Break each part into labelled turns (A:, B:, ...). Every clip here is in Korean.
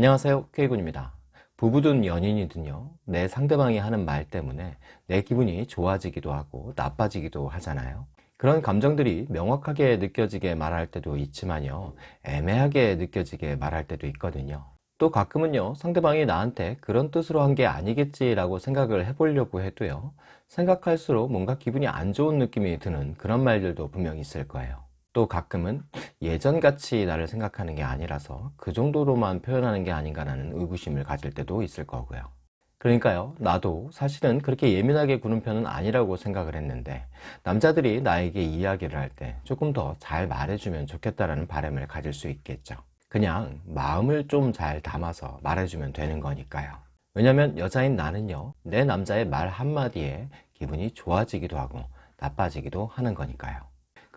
A: 안녕하세요 K군입니다. 부부든 연인이든요 내 상대방이 하는 말 때문에 내 기분이 좋아지기도 하고 나빠지기도 하잖아요. 그런 감정들이 명확하게 느껴지게 말할 때도 있지만요 애매하게 느껴지게 말할 때도 있거든요. 또 가끔은요 상대방이 나한테 그런 뜻으로 한 게 아니겠지 라고 생각을 해보려고 해도요 생각할수록 뭔가 기분이 안 좋은 느낌이 드는 그런 말들도 분명히 있을 거예요 또 가끔은 예전같이 나를 생각하는 게 아니라서 그 정도로만 표현하는 게 아닌가라는 의구심을 가질 때도 있을 거고요. 그러니까요 나도 사실은 그렇게 예민하게 구는 편은 아니라고 생각을 했는데 남자들이 나에게 이야기를 할 때 조금 더 잘 말해주면 좋겠다라는 바람을 가질 수 있겠죠. 그냥 마음을 좀 잘 담아서 말해주면 되는 거니까요. 왜냐면 여자인 나는요 내 남자의 말 한마디에 기분이 좋아지기도 하고 나빠지기도 하는 거니까요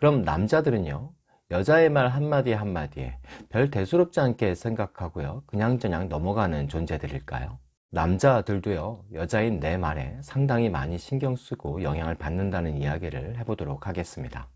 A: 그럼 남자들은요? 여자의 말 한마디 한마디에 별 대수롭지 않게 생각하고요. 그냥저냥 넘어가는 존재들일까요? 남자들도요 여자인 내 말에 상당히 많이 신경 쓰고 영향을 받는다는 이야기를 해보도록 하겠습니다.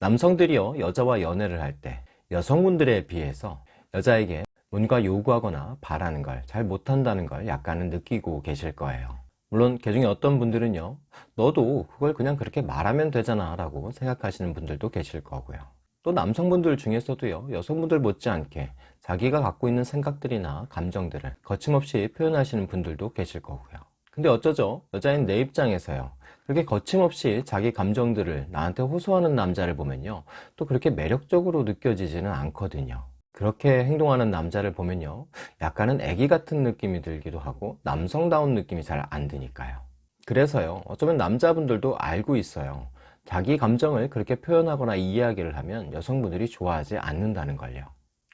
A: 남성들이요 여자와 연애를 할 때 여성분들에 비해서 여자에게 뭔가 요구하거나 바라는 걸 잘 못한다는 걸 약간은 느끼고 계실 거예요 물론 그 중에 어떤 분들은요 너도 그걸 그냥 그렇게 말하면 되잖아. 라고 생각하시는 분들도 계실 거고요. 또 남성분들 중에서도요 여성분들 못지않게 자기가 갖고 있는 생각들이나 감정들을 거침없이 표현하시는 분들도 계실 거고요. 근데 어쩌죠? 여자인 내 입장에서요 그렇게 거침없이 자기 감정들을 나한테 호소하는 남자를 보면요 또 그렇게 매력적으로 느껴지지는 않거든요 그렇게 행동하는 남자를 보면요 약간은 애기 같은 느낌이 들기도 하고 남성다운 느낌이 잘 안 드니까요. 그래서요 어쩌면 남자분들도 알고 있어요. 자기 감정을 그렇게 표현하거나 이야기를 하면 여성분들이 좋아하지 않는다는 걸요.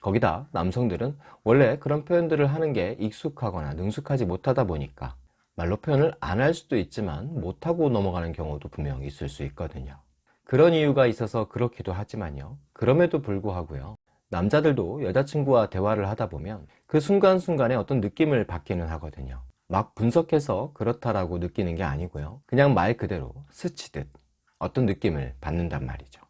A: 거기다 남성들은 원래 그런 표현들을 하는 게 익숙하거나 능숙하지 못하다 보니까 말로 표현을 안 할 수도 있지만 못하고 넘어가는 경우도 분명 있을 수 있거든요. 그런 이유가 있어서 그렇기도 하지만요 그럼에도 불구하고요 남자들도 여자친구와 대화를 하다 보면 그 순간순간에 어떤 느낌을 받기는 하거든요. 막 분석해서 그렇다라고 느끼는 게 아니고요. 그냥 말 그대로 스치듯 어떤 느낌을 받는단 말이죠.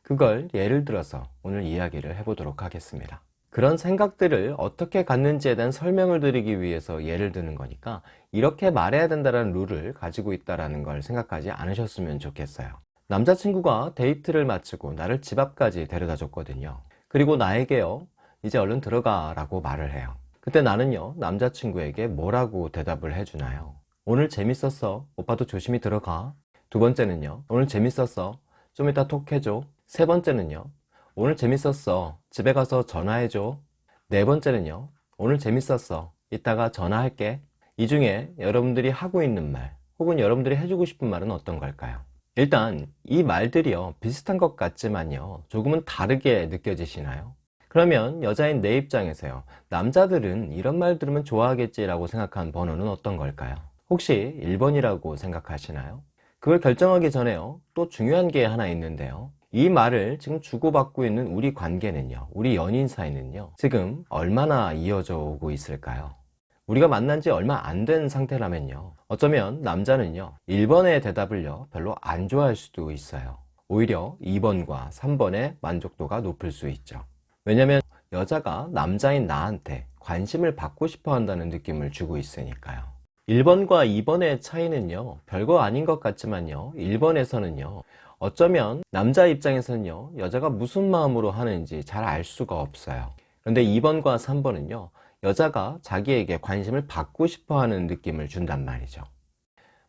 A: 그걸 예를 들어서 오늘 이야기를 해보도록 하겠습니다. 그런 생각들을 어떻게 갖는지에 대한 설명을 드리기 위해서 예를 드는 거니까 이렇게 말해야 된다는 룰을 가지고 있다는 걸 생각하지 않으셨으면 좋겠어요. 남자친구가 데이트를 마치고 나를 집 앞까지 데려다 줬거든요 그리고 나에게요 이제 얼른 들어가 라고 말을 해요. 그때 나는요 남자친구에게 뭐라고 대답을 해주나요? 오늘 재밌었어. 오빠도 조심히 들어가. 두 번째는요 오늘 재밌었어. 좀 이따 톡 해줘. 세 번째는요 오늘 재밌었어. 집에 가서 전화해줘. 네 번째는요 오늘 재밌었어. 이따가 전화할게. 이 중에 여러분들이 하고 있는 말 혹은 여러분들이 해주고 싶은 말은 어떤 걸까요 일단 이 말들이요 비슷한 것 같지만요 조금은 다르게 느껴지시나요? 그러면 여자인 내 입장에서요 남자들은 이런 말 들으면 좋아하겠지 라고 생각한 번호는 어떤 걸까요? 혹시 1번이라고 생각하시나요? 그걸 결정하기 전에요 또 중요한 게 하나 있는데요 이 말을 지금 주고받고 있는 우리 관계는요 우리 연인 사이는요 지금 얼마나 이어져 오고 있을까요? 우리가 만난 지 얼마 안 된 상태라면요. 어쩌면 남자는요 1번의 대답을요 별로 안 좋아할 수도 있어요. 오히려 2번과 3번의 만족도가 높을 수 있죠. 왜냐면 여자가 남자인 나한테 관심을 받고 싶어 한다는 느낌을 주고 있으니까요. 1번과 2번의 차이는요 별거 아닌 것 같지만요 1번에서는요 어쩌면 남자 입장에서는요 여자가 무슨 마음으로 하는지 잘 알 수가 없어요. 그런데 2번과 3번은요 여자가 자기에게 관심을 받고 싶어 하는 느낌을 준단 말이죠.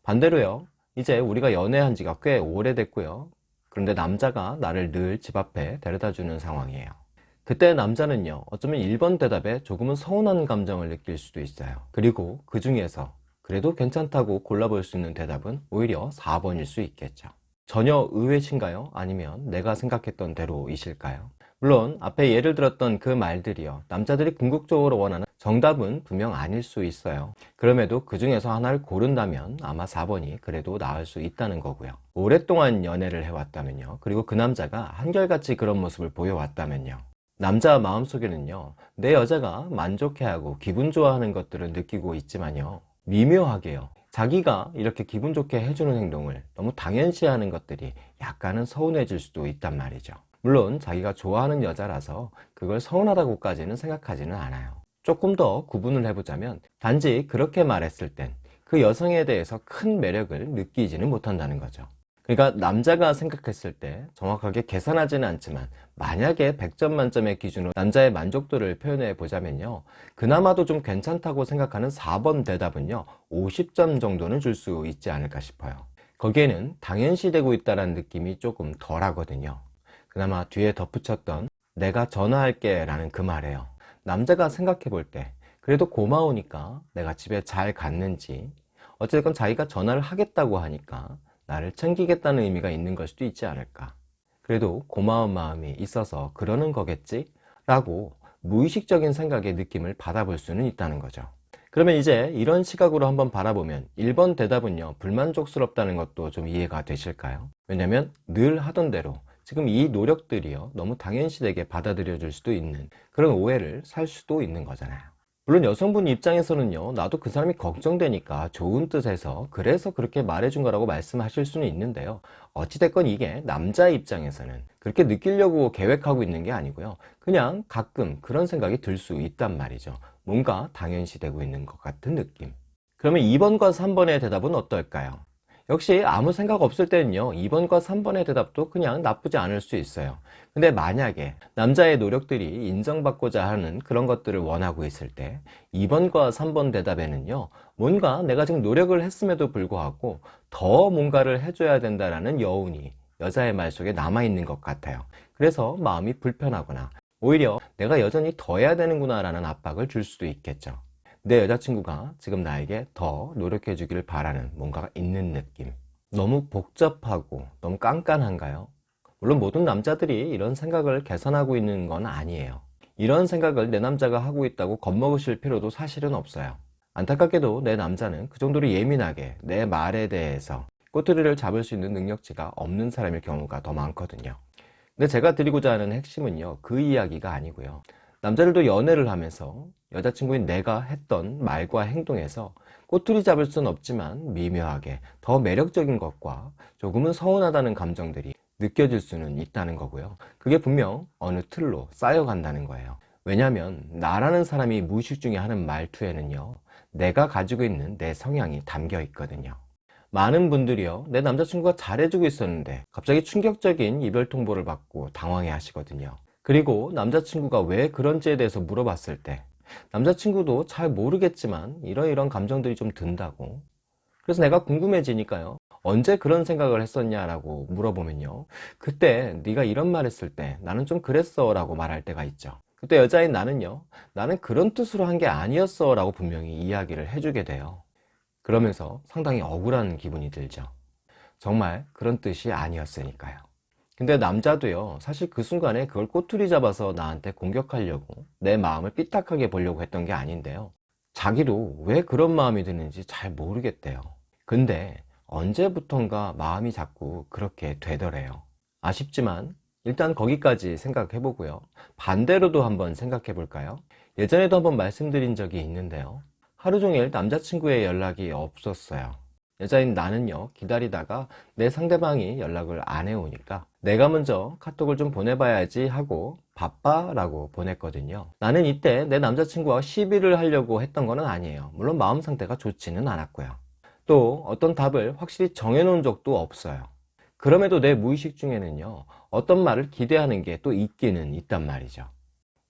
A: 반대로요 이제 우리가 연애한 지가 꽤 오래됐고요. 그런데 남자가 나를 늘 집 앞에 데려다 주는 상황이에요. 그때 남자는요 어쩌면 1번 대답에 조금은 서운한 감정을 느낄 수도 있어요. 그리고 그 중에서 그래도 괜찮다고 골라볼 수 있는 대답은 오히려 4번일 수 있겠죠. 전혀 의외신가요? 아니면 내가 생각했던 대로이실까요? 물론 앞에 예를 들었던 그 말들이요 남자들이 궁극적으로 원하는 정답은 분명 아닐 수 있어요. 그럼에도 그 중에서 하나를 고른다면 아마 4번이 그래도 나을 수 있다는 거고요. 오랫동안 연애를 해왔다면요. 그리고 그 남자가 한결같이 그런 모습을 보여왔다면요. 남자 마음속에는요 내 여자가 만족해하고 기분 좋아하는 것들을 느끼고 있지만요. 미묘하게요. 자기가 이렇게 기분 좋게 해주는 행동을 너무 당연시하는 것들이 약간은 서운해질 수도 있단 말이죠. 물론 자기가 좋아하는 여자라서 그걸 서운하다고까지는 생각하지는 않아요. 조금 더 구분을 해보자면 단지 그렇게 말했을 땐 그 여성에 대해서 큰 매력을 느끼지는 못한다는 거죠. 그러니까 남자가 생각했을 때 정확하게 계산하지는 않지만 만약에 100점 만점의 기준으로 남자의 만족도를 표현해 보자면요. 그나마도 좀 괜찮다고 생각하는 4번 대답은요. 50점 정도는 줄 수 있지 않을까 싶어요. 거기에는 당연시되고 있다는 느낌이 조금 덜 하거든요. 그나마 뒤에 덧붙였던 내가 전화할게 라는 그 말이에요 남자가 생각해 볼 때 그래도 고마우니까 내가 집에 잘 갔는지 어쨌든 자기가 전화를 하겠다고 하니까 나를 챙기겠다는 의미가 있는 걸 수도 있지 않을까 그래도 고마운 마음이 있어서 그러는 거겠지? 라고 무의식적인 생각의 느낌을 받아볼 수는 있다는 거죠 그러면 이제 이런 시각으로 한번 바라보면 1번 대답은요 불만족스럽다는 것도 좀 이해가 되실까요? 왜냐면 늘 하던 대로 지금 이 노력들이요 너무 당연시되게 받아들여질 수도 있는 그런 오해를 살 수도 있는 거잖아요. 물론 여성분 입장에서는요 나도 그 사람이 걱정되니까 좋은 뜻에서 그래서 그렇게 말해준 거라고 말씀하실 수는 있는데요. 어찌됐건 이게 남자 입장에서는 그렇게 느끼려고 계획하고 있는 게 아니고요. 그냥 가끔 그런 생각이 들 수 있단 말이죠. 뭔가 당연시되고 있는 것 같은 느낌. 그러면 2번과 3번의 대답은 어떨까요? 역시 아무 생각 없을 때는요 2번과 3번의 대답도 그냥 나쁘지 않을 수 있어요. 근데 만약에 남자의 노력들이 인정받고자 하는 그런 것들을 원하고 있을 때 2번과 3번 대답에는요 뭔가 내가 지금 노력을 했음에도 불구하고 더 뭔가를 해줘야 된다라는 여운이 여자의 말 속에 남아있는 것 같아요. 그래서 마음이 불편하거나 오히려 내가 여전히 더 해야 되는구나 라는 압박을 줄 수도 있겠죠 내 여자친구가 지금 나에게 더 노력해 주기를 바라는 뭔가가 있는 느낌. 너무 복잡하고 너무 깐깐한가요? 물론 모든 남자들이 이런 생각을 개선하고 있는 건 아니에요. 이런 생각을 내 남자가 하고 있다고 겁먹으실 필요도 사실은 없어요. 안타깝게도 내 남자는 그 정도로 예민하게 내 말에 대해서 꼬투리를 잡을 수 있는 능력치가 없는 사람일 경우가 더 많거든요. 근데 제가 드리고자 하는 핵심은요 그 이야기가 아니고요 남자들도 연애를 하면서 여자친구인 내가 했던 말과 행동에서 꼬투리 잡을 수는 없지만 미묘하게 더 매력적인 것과 조금은 서운하다는 감정들이 느껴질 수는 있다는 거고요. 그게 분명 어느 틀로 쌓여간다는 거예요. 왜냐하면 나라는 사람이 무의식 중에 하는 말투에는요 내가 가지고 있는 내 성향이 담겨 있거든요. 많은 분들이요 내 남자친구가 잘해주고 있었는데 갑자기 충격적인 이별 통보를 받고 당황해 하시거든요 그리고 남자친구가 왜 그런지에 대해서 물어봤을 때 남자친구도 잘 모르겠지만 이러이런 감정들이 좀 든다고. 그래서 내가 궁금해지니까요. 언제 그런 생각을 했었냐라고 물어보면요. 그때 네가 이런 말 했을 때 나는 좀 그랬어 라고 말할 때가 있죠. 그때 여자인 나는요. 나는 그런 뜻으로 한 게 아니었어 라고 분명히 이야기를 해주게 돼요. 그러면서 상당히 억울한 기분이 들죠. 정말 그런 뜻이 아니었으니까요 근데 남자도요 사실 그 순간에 그걸 꼬투리 잡아서 나한테 공격하려고 내 마음을 삐딱하게 보려고 했던 게 아닌데요. 자기도 왜 그런 마음이 드는지 잘 모르겠대요. 근데 언제부턴가 마음이 자꾸 그렇게 되더래요. 아쉽지만 일단 거기까지 생각해 보고요. 반대로도 한번 생각해 볼까요? 예전에도 한번 말씀드린 적이 있는데요. 하루 종일 남자친구의 연락이 없었어요. 여자인 나는요 기다리다가 내 상대방이 연락을 안 해오니까 내가 먼저 카톡을 좀 보내봐야지 하고 바빠 라고 보냈거든요. 나는 이때 내 남자친구와 시비를 하려고 했던 건 아니에요. 물론 마음 상태가 좋지는 않았고요. 또 어떤 답을 확실히 정해놓은 적도 없어요. 그럼에도 내 무의식 중에는요 어떤 말을 기대하는 게 또 있기는 있단 말이죠.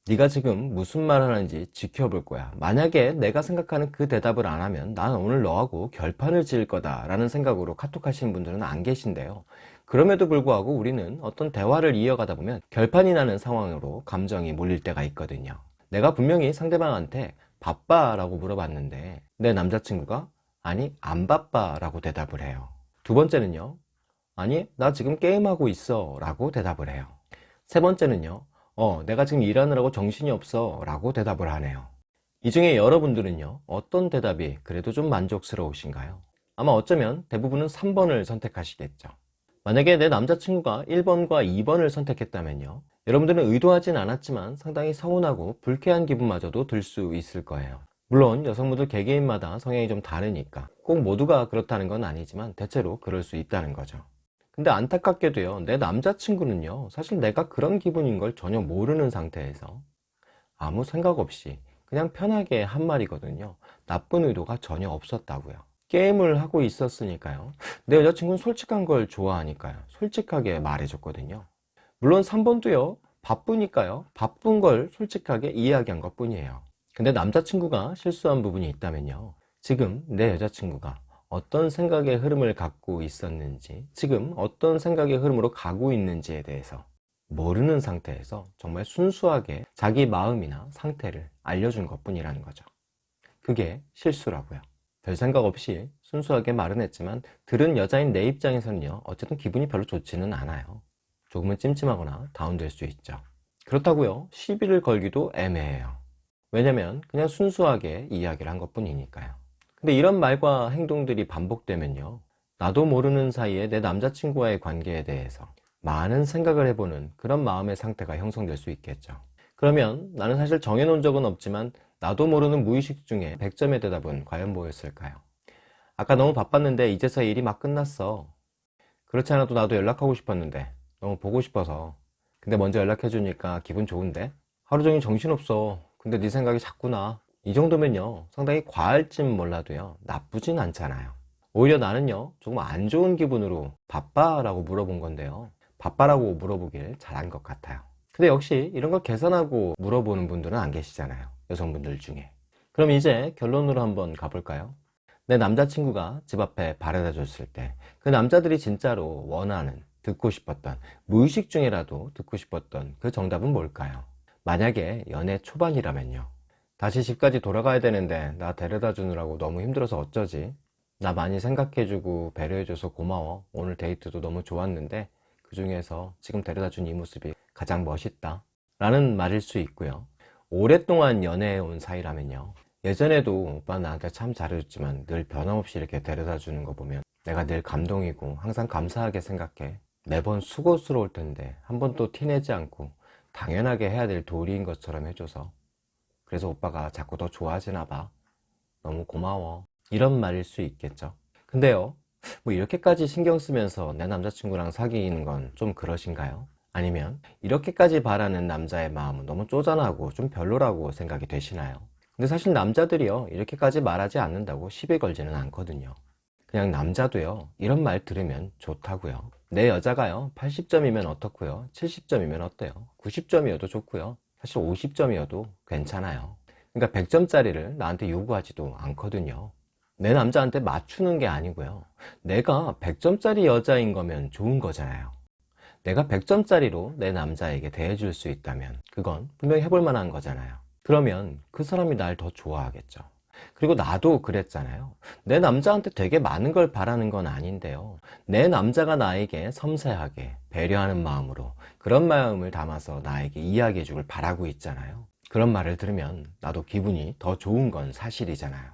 A: 네가 지금 무슨 말 하는지 지켜볼 거야. 만약에 내가 생각하는 그 대답을 안 하면 난 오늘 너하고 결판을 지을 거다 라는 생각으로 카톡 하시는 분들은 안 계신데요 그럼에도 불구하고 우리는 어떤 대화를 이어가다 보면 결판이 나는 상황으로 감정이 몰릴 때가 있거든요. 내가 분명히 상대방한테 바빠 라고 물어봤는데 내 남자친구가 아니 안 바빠 라고 대답을 해요. 두 번째는요 아니 나 지금 게임하고 있어 라고 대답을 해요. 세 번째는요 어 내가 지금 일하느라고 정신이 없어 라고 대답을 하네요. 이 중에 여러분들은요 어떤 대답이 그래도 좀 만족스러우신가요? 아마 어쩌면 대부분은 3번을 선택하시겠죠 만약에 내 남자친구가 1번과 2번을 선택했다면요 여러분들은 의도하진 않았지만 상당히 서운하고 불쾌한 기분마저도 들 수 있을 거예요 물론 여성분들 개개인마다 성향이 좀 다르니까 꼭 모두가 그렇다는 건 아니지만 대체로 그럴 수 있다는 거죠 근데 안타깝게도요, 내 남자친구는요, 사실 내가 그런 기분인 걸 전혀 모르는 상태에서 아무 생각 없이 그냥 편하게 한 말이거든요. 나쁜 의도가 전혀 없었다고요. 게임을 하고 있었으니까요. 내 여자친구는 솔직한 걸 좋아하니까요. 솔직하게 말해줬거든요. 물론 3번도요, 바쁘니까요. 바쁜 걸 솔직하게 이야기한 것 뿐이에요. 근데 남자친구가 실수한 부분이 있다면요. 지금 내 여자친구가 어떤 생각의 흐름을 갖고 있었는지, 지금 어떤 생각의 흐름으로 가고 있는지에 대해서 모르는 상태에서 정말 순수하게 자기 마음이나 상태를 알려준 것 뿐이라는 거죠. 그게 실수라고요. 별 생각 없이 순수하게 말은 했지만 들은 여자인 내 입장에서는요, 어쨌든 기분이 별로 좋지는 않아요. 조금은 찜찜하거나 다운될 수 있죠. 그렇다고요, 시비를 걸기도 애매해요. 왜냐면 그냥 순수하게 이야기를 한 것 뿐이니까요. 근데 이런 말과 행동들이 반복되면요, 나도 모르는 사이에 내 남자친구와의 관계에 대해서 많은 생각을 해보는 그런 마음의 상태가 형성될 수 있겠죠. 그러면 나는 사실 정해놓은 적은 없지만 나도 모르는 무의식 중에 100점의 대답은 과연 뭐였을까요? 아까 너무 바빴는데 이제서 일이 막 끝났어. 그렇지 않아도 나도 연락하고 싶었는데 너무 보고 싶어서 근데 먼저 연락해주니까 기분 좋은데? 하루 종일 정신없어. 근데 네 생각이 자꾸 나. 이 정도면요 상당히 과할진 몰라도요 나쁘진 않잖아요. 오히려 나는요 조금 안 좋은 기분으로 바빠? 라고 물어본 건데요 바빠라고 물어보길 잘한 것 같아요. 근데 역시 이런 걸 계산하고 물어보는 분들은 안 계시잖아요. 여성분들 중에. 그럼 이제 결론으로 한번 가볼까요? 내 남자친구가 집 앞에 바래다 줬을 때 그 남자들이 진짜로 원하는, 듣고 싶었던, 무의식 중에라도 듣고 싶었던 그 정답은 뭘까요? 만약에 연애 초반이라면요. 다시 집까지 돌아가야 되는데 나 데려다 주느라고 너무 힘들어서 어쩌지? 나 많이 생각해주고 배려해줘서 고마워. 오늘 데이트도 너무 좋았는데 그 중에서 지금 데려다 준 이 모습이 가장 멋있다. 라는 말일 수 있고요. 오랫동안 연애해온 사이라면요. 예전에도 오빠 나한테 참 잘해줬지만 늘 변함없이 이렇게 데려다 주는 거 보면 내가 늘 감동이고 항상 감사하게 생각해. 매번 수고스러울 텐데 한 번도 티내지 않고 당연하게 해야 될 도리인 것처럼 해줘서 그래서 오빠가 자꾸 더 좋아지나 봐. 너무 고마워. 이런 말일 수 있겠죠. 근데요, 뭐 이렇게까지 신경 쓰면서 내 남자친구랑 사귀는 건 좀 그러신가요? 아니면 이렇게까지 바라는 남자의 마음은 너무 쪼잔하고 좀 별로라고 생각이 되시나요? 근데 사실 남자들이요 이렇게까지 말하지 않는다고 시비 걸지는 않거든요. 그냥 남자도요 이런 말 들으면 좋다고요. 내 여자가요 80점이면 어떻고요? 70점이면 어때요? 90점이어도 좋고요. 사실 50점이어도 괜찮아요. 그러니까 100점짜리를 나한테 요구하지도 않거든요. 내 남자한테 맞추는 게 아니고요. 내가 100점짜리 여자인 거면 좋은 거잖아요 내가 100점짜리로 내 남자에게 대해줄 수 있다면 그건 분명히 해볼 만한 거잖아요. 그러면 그 사람이 날 더 좋아하겠죠. 그리고 나도 그랬잖아요. 내 남자한테 되게 많은 걸 바라는 건 아닌데요. 내 남자가 나에게 섬세하게 배려하는 마음으로 그런 마음을 담아서 나에게 이야기해 주길 바라고 있잖아요. 그런 말을 들으면 나도 기분이 더 좋은 건 사실이잖아요.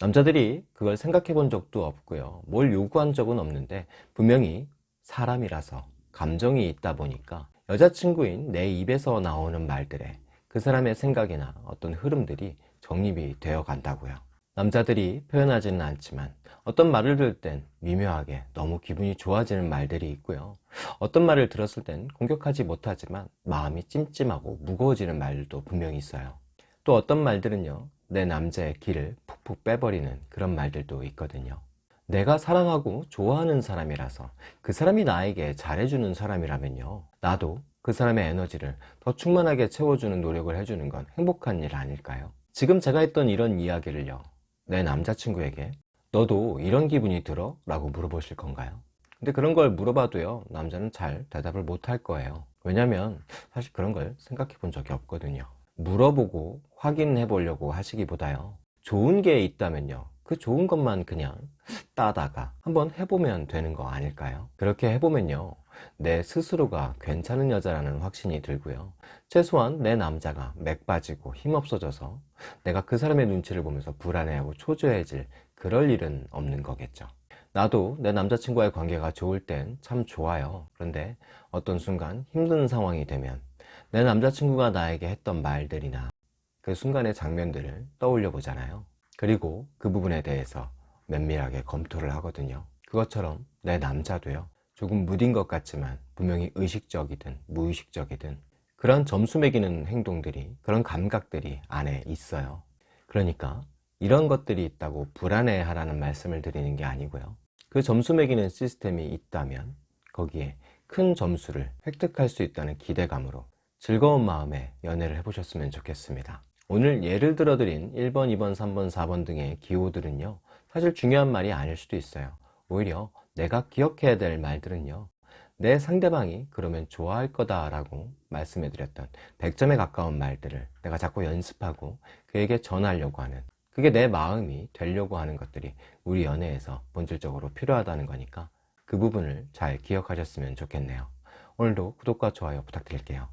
A: 남자들이 그걸 생각해 본 적도 없고요. 뭘 요구한 적은 없는데 분명히 사람이라서 감정이 있다 보니까 여자친구인 내 입에서 나오는 말들에 그 사람의 생각이나 어떤 흐름들이 정립이 되어 간다고요. 남자들이 표현하지는 않지만 어떤 말을 들을 땐 미묘하게 너무 기분이 좋아지는 말들이 있고요. 어떤 말을 들었을 땐 공격하지 못하지만 마음이 찜찜하고 무거워지는 말들도 분명히 있어요. 또 어떤 말들은요, 내 남자의 길을 푹푹 빼버리는 그런 말들도 있거든요. 내가 사랑하고 좋아하는 사람이라서 그 사람이 나에게 잘해주는 사람이라면요. 나도 그 사람의 에너지를 더 충만하게 채워주는 노력을 해주는 건 행복한 일 아닐까요? 지금 제가 했던 이런 이야기를요. 내 남자친구에게 너도 이런 기분이 들어? 라고 물어보실 건가요? 근데 그런 걸 물어봐도요. 남자는 잘 대답을 못 할 거예요. 왜냐면 사실 그런 걸 생각해 본 적이 없거든요. 물어보고 확인해 보려고 하시기보다요. 좋은 게 있다면요. 그 좋은 것만 그냥 따다가 한번 해보면 되는 거 아닐까요? 그렇게 해보면요. 내 스스로가 괜찮은 여자라는 확신이 들고요. 최소한 내 남자가 맥 빠지고 힘없어져서 내가 그 사람의 눈치를 보면서 불안해하고 초조해질 그럴 일은 없는 거겠죠. 나도 내 남자친구와의 관계가 좋을 땐 참 좋아요. 그런데 어떤 순간 힘든 상황이 되면 내 남자친구가 나에게 했던 말들이나 그 순간의 장면들을 떠올려 보잖아요. 그리고 그 부분에 대해서 면밀하게 검토를 하거든요. 그것처럼 내 남자도요. 조금 무딘 것 같지만 분명히 의식적이든 무의식적이든 그런 점수 매기는 행동들이 그런 감각들이 안에 있어요 그러니까 이런 것들이 있다고 불안해하라는 말씀을 드리는 게 아니고요 그 점수 매기는 시스템이 있다면 거기에 큰 점수를 획득할 수 있다는 기대감으로 즐거운 마음에 연애를 해보셨으면 좋겠습니다 오늘 예를 들어 드린 1번, 2번, 3번, 4번 등의 기호들은요 사실 중요한 말이 아닐 수도 있어요. 오히려 내가 기억해야 될 말들은요 내 상대방이 그러면 좋아할 거다 라고 말씀해 드렸던 100점에 가까운 말들을 내가 자꾸 연습하고 그에게 전하려고 하는 그게 내 마음이 되려고 하는 것들이 우리 연애에서 본질적으로 필요하다는 거니까 그 부분을 잘 기억하셨으면 좋겠네요. 오늘도 구독과 좋아요 부탁드릴게요